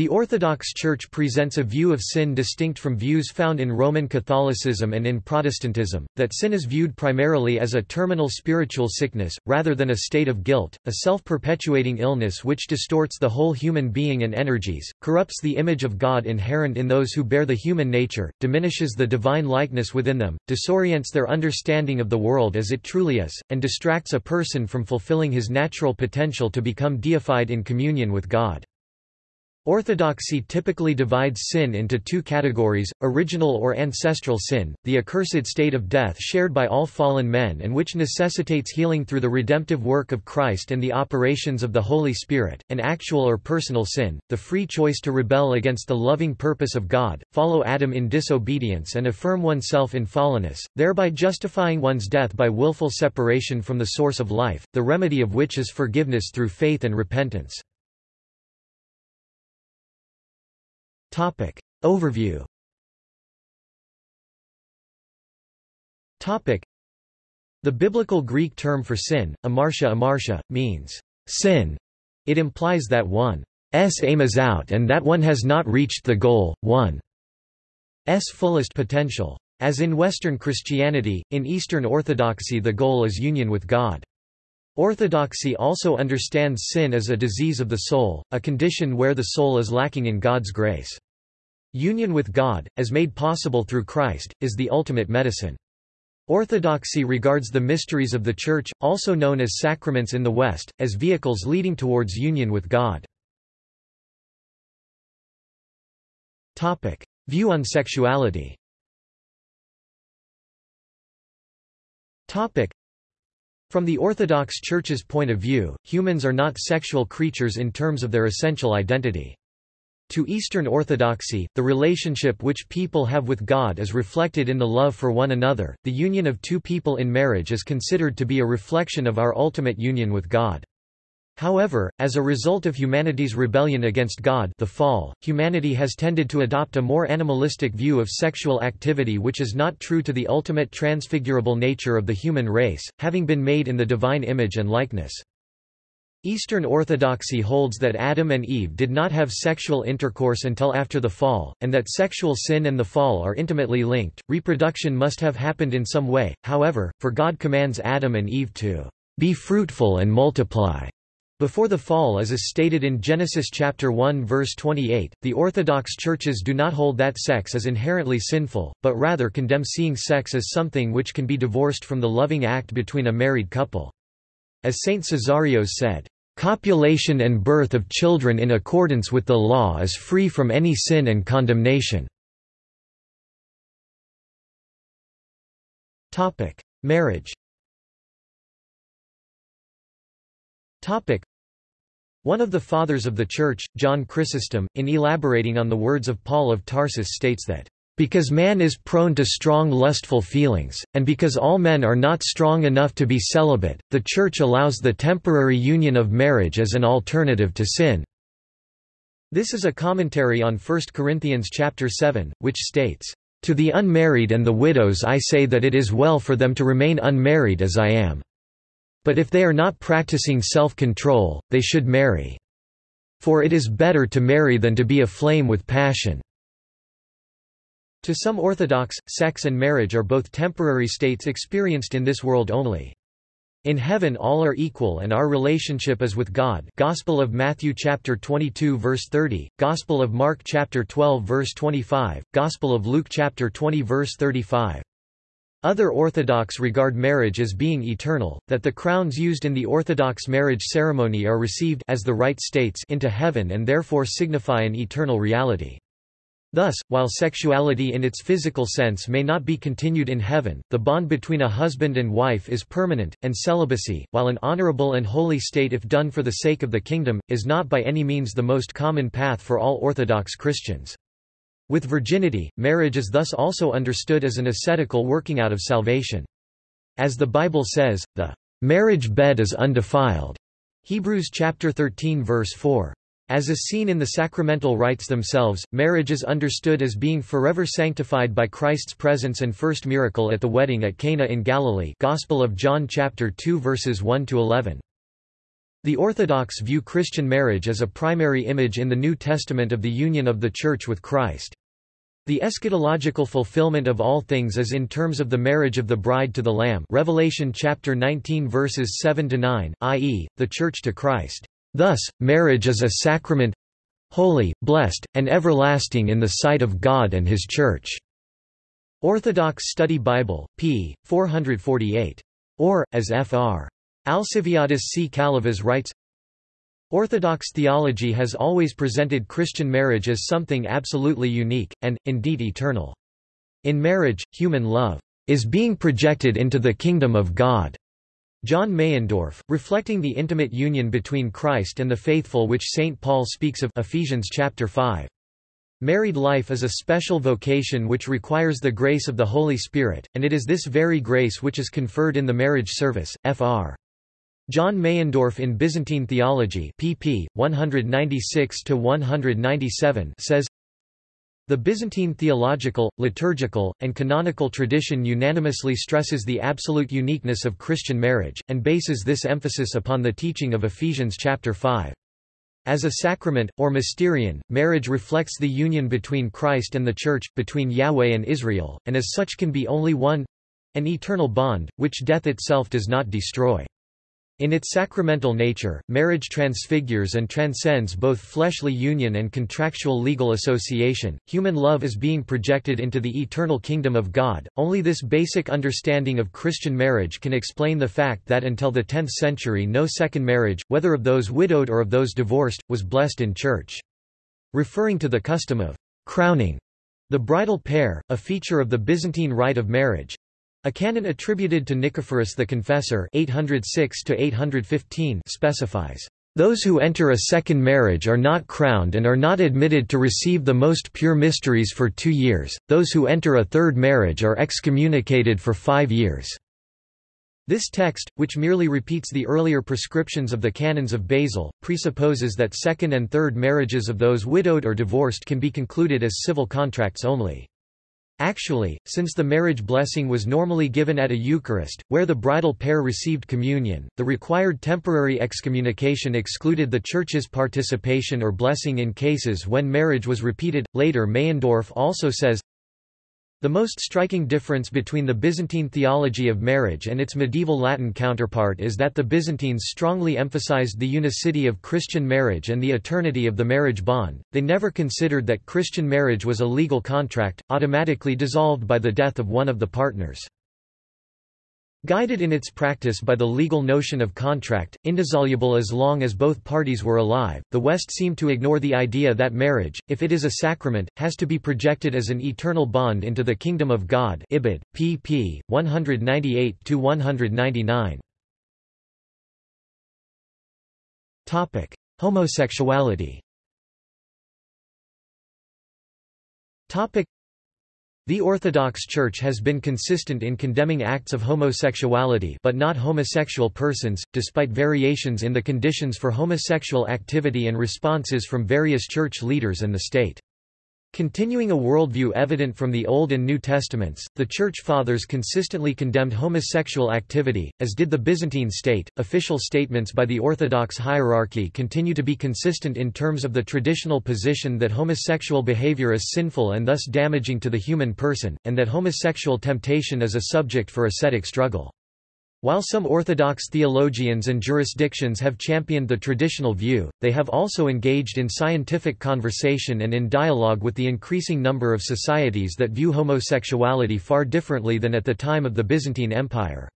The Orthodox Church presents a view of sin distinct from views found in Roman Catholicism and in Protestantism, that sin is viewed primarily as a terminal spiritual sickness, rather than a state of guilt, a self-perpetuating illness which distorts the whole human being and energies, corrupts the image of God inherent in those who bear the human nature, diminishes the divine likeness within them, disorients their understanding of the world as it truly is, and distracts a person from fulfilling his natural potential to become deified in communion with God. Orthodoxy typically divides sin into two categories, original or ancestral sin, the accursed state of death shared by all fallen men and which necessitates healing through the redemptive work of Christ and the operations of the Holy Spirit, and actual or personal sin, the free choice to rebel against the loving purpose of God, follow Adam in disobedience and affirm oneself in fallenness, thereby justifying one's death by willful separation from the source of life, the remedy of which is forgiveness through faith and repentance. Topic. Overview Topic. The biblical Greek term for sin, amartia amartia, means sin. It implies that one's aim is out and that one has not reached the goal, one's fullest potential. As in Western Christianity, in Eastern Orthodoxy the goal is union with God. Orthodoxy also understands sin as a disease of the soul, a condition where the soul is lacking in God's grace. Union with God, as made possible through Christ, is the ultimate medicine. Orthodoxy regards the mysteries of the Church, also known as sacraments in the West, as vehicles leading towards union with God. View on sexuality from the Orthodox Church's point of view, humans are not sexual creatures in terms of their essential identity. To Eastern Orthodoxy, the relationship which people have with God is reflected in the love for one another. The union of two people in marriage is considered to be a reflection of our ultimate union with God. However, as a result of humanity's rebellion against God the fall, humanity has tended to adopt a more animalistic view of sexual activity which is not true to the ultimate transfigurable nature of the human race, having been made in the divine image and likeness. Eastern Orthodoxy holds that Adam and Eve did not have sexual intercourse until after the fall, and that sexual sin and the fall are intimately linked. Reproduction must have happened in some way, however, for God commands Adam and Eve to be fruitful and multiply. Before the fall as is stated in Genesis chapter 1 verse 28, the Orthodox churches do not hold that sex as inherently sinful, but rather condemn seeing sex as something which can be divorced from the loving act between a married couple. As Saint Cesarios said, "...copulation and birth of children in accordance with the law is free from any sin and condemnation." Marriage one of the Fathers of the Church, John Chrysostom, in elaborating on the words of Paul of Tarsus states that, "...because man is prone to strong lustful feelings, and because all men are not strong enough to be celibate, the Church allows the temporary union of marriage as an alternative to sin." This is a commentary on 1 Corinthians chapter 7, which states, "...to the unmarried and the widows I say that it is well for them to remain unmarried as I am." But if they are not practicing self-control, they should marry. For it is better to marry than to be aflame with passion. To some Orthodox, sex and marriage are both temporary states experienced in this world only. In heaven all are equal and our relationship is with God. Gospel of Matthew chapter 22 verse 30, Gospel of Mark chapter 12 verse 25, Gospel of Luke chapter 20 verse 35. Other Orthodox regard marriage as being eternal, that the crowns used in the Orthodox marriage ceremony are received as the rite states into heaven and therefore signify an eternal reality. Thus, while sexuality in its physical sense may not be continued in heaven, the bond between a husband and wife is permanent, and celibacy, while an honorable and holy state if done for the sake of the kingdom, is not by any means the most common path for all Orthodox Christians. With virginity, marriage is thus also understood as an ascetical working out of salvation. As the Bible says, the marriage bed is undefiled. Hebrews chapter 13 verse 4. As is seen in the sacramental rites themselves, marriage is understood as being forever sanctified by Christ's presence and first miracle at the wedding at Cana in Galilee Gospel of John chapter 2 verses 1 to 11. The Orthodox view Christian marriage as a primary image in the New Testament of the union of the Church with Christ. The eschatological fulfillment of all things is in terms of the marriage of the bride to the Lamb Revelation chapter 19 verses 7 to 9, i.e., the Church to Christ. Thus, marriage is a sacrament holy, blessed, and everlasting in the sight of God and His Church. Orthodox Study Bible, p. 448. Or, as Fr. Alciviadis C. Calivas writes, Orthodox theology has always presented Christian marriage as something absolutely unique, and, indeed eternal. In marriage, human love is being projected into the kingdom of God. John Meyendorff, reflecting the intimate union between Christ and the faithful which St. Paul speaks of Ephesians chapter 5. Married life is a special vocation which requires the grace of the Holy Spirit, and it is this very grace which is conferred in the marriage service. Fr. John Meyendorff in Byzantine Theology pp. 196–197 says, The Byzantine theological, liturgical, and canonical tradition unanimously stresses the absolute uniqueness of Christian marriage, and bases this emphasis upon the teaching of Ephesians chapter 5. As a sacrament, or mysterion, marriage reflects the union between Christ and the Church, between Yahweh and Israel, and as such can be only one—an eternal bond, which death itself does not destroy. In its sacramental nature, marriage transfigures and transcends both fleshly union and contractual legal association. Human love is being projected into the eternal kingdom of God. Only this basic understanding of Christian marriage can explain the fact that until the 10th century no second marriage, whether of those widowed or of those divorced, was blessed in church. Referring to the custom of crowning the bridal pair, a feature of the Byzantine rite of marriage, a canon attributed to Nicephorus the Confessor 806 specifies, "...those who enter a second marriage are not crowned and are not admitted to receive the most pure mysteries for two years, those who enter a third marriage are excommunicated for five years." This text, which merely repeats the earlier prescriptions of the canons of Basil, presupposes that second and third marriages of those widowed or divorced can be concluded as civil contracts only. Actually, since the marriage blessing was normally given at a Eucharist, where the bridal pair received communion, the required temporary excommunication excluded the Church's participation or blessing in cases when marriage was repeated. Later Meyendorff also says, the most striking difference between the Byzantine theology of marriage and its medieval Latin counterpart is that the Byzantines strongly emphasized the unicity of Christian marriage and the eternity of the marriage bond. They never considered that Christian marriage was a legal contract, automatically dissolved by the death of one of the partners. Guided in its practice by the legal notion of contract, indissoluble as long as both parties were alive, the West seemed to ignore the idea that marriage, if it is a sacrament, has to be projected as an eternal bond into the kingdom of God Ibid, pp. 198–199. Homosexuality the Orthodox Church has been consistent in condemning acts of homosexuality but not homosexual persons, despite variations in the conditions for homosexual activity and responses from various church leaders and the state. Continuing a worldview evident from the Old and New Testaments, the Church Fathers consistently condemned homosexual activity, as did the Byzantine state. Official statements by the Orthodox hierarchy continue to be consistent in terms of the traditional position that homosexual behavior is sinful and thus damaging to the human person, and that homosexual temptation is a subject for ascetic struggle. While some Orthodox theologians and jurisdictions have championed the traditional view, they have also engaged in scientific conversation and in dialogue with the increasing number of societies that view homosexuality far differently than at the time of the Byzantine Empire.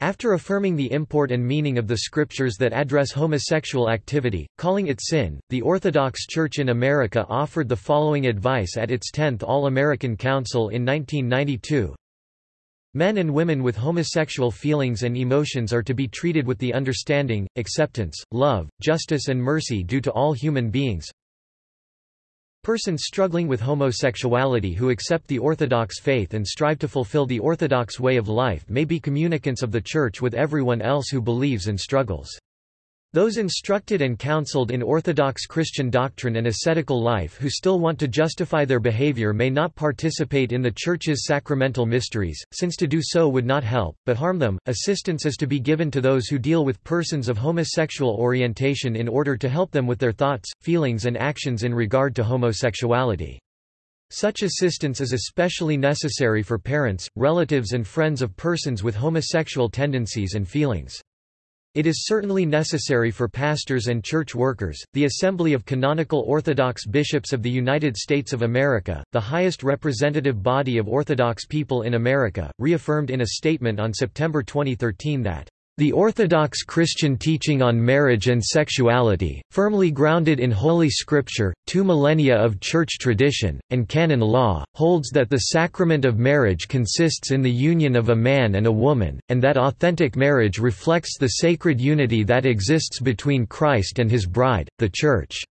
After affirming the import and meaning of the scriptures that address homosexual activity, calling it sin, the Orthodox Church in America offered the following advice at its 10th All-American Council in 1992. Men and women with homosexual feelings and emotions are to be treated with the understanding, acceptance, love, justice and mercy due to all human beings. Persons struggling with homosexuality who accept the Orthodox faith and strive to fulfill the Orthodox way of life may be communicants of the Church with everyone else who believes and struggles. Those instructed and counseled in Orthodox Christian doctrine and ascetical life who still want to justify their behavior may not participate in the Church's sacramental mysteries, since to do so would not help, but harm them. Assistance is to be given to those who deal with persons of homosexual orientation in order to help them with their thoughts, feelings, and actions in regard to homosexuality. Such assistance is especially necessary for parents, relatives, and friends of persons with homosexual tendencies and feelings. It is certainly necessary for pastors and church workers. The Assembly of Canonical Orthodox Bishops of the United States of America, the highest representative body of Orthodox people in America, reaffirmed in a statement on September 2013 that the Orthodox Christian teaching on marriage and sexuality, firmly grounded in Holy Scripture, two millennia of church tradition, and canon law, holds that the sacrament of marriage consists in the union of a man and a woman, and that authentic marriage reflects the sacred unity that exists between Christ and his bride, the Church.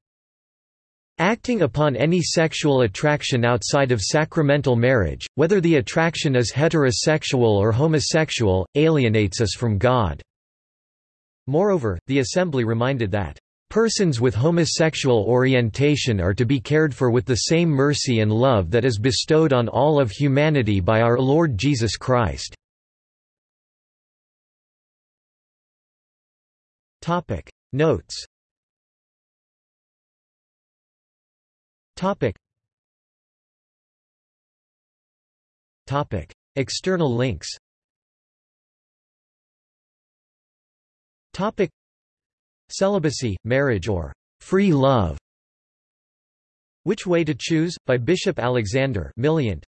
Acting upon any sexual attraction outside of sacramental marriage, whether the attraction is heterosexual or homosexual, alienates us from God. Moreover, the Assembly reminded that, "...persons with homosexual orientation are to be cared for with the same mercy and love that is bestowed on all of humanity by our Lord Jesus Christ." Notes Topic. Topic. External links Topic. Celibacy, marriage or free love Which Way to Choose? by Bishop Alexander Mileant.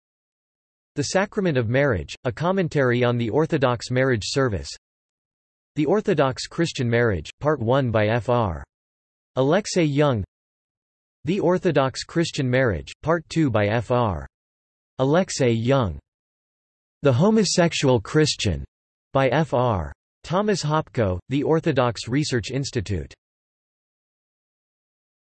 The Sacrament of Marriage, a commentary on the Orthodox marriage service The Orthodox Christian Marriage, Part 1 by Fr. Alexei Young the Orthodox Christian Marriage, Part 2 by Fr. Alexei Young. The Homosexual Christian, by Fr. Thomas Hopko, The Orthodox Research Institute.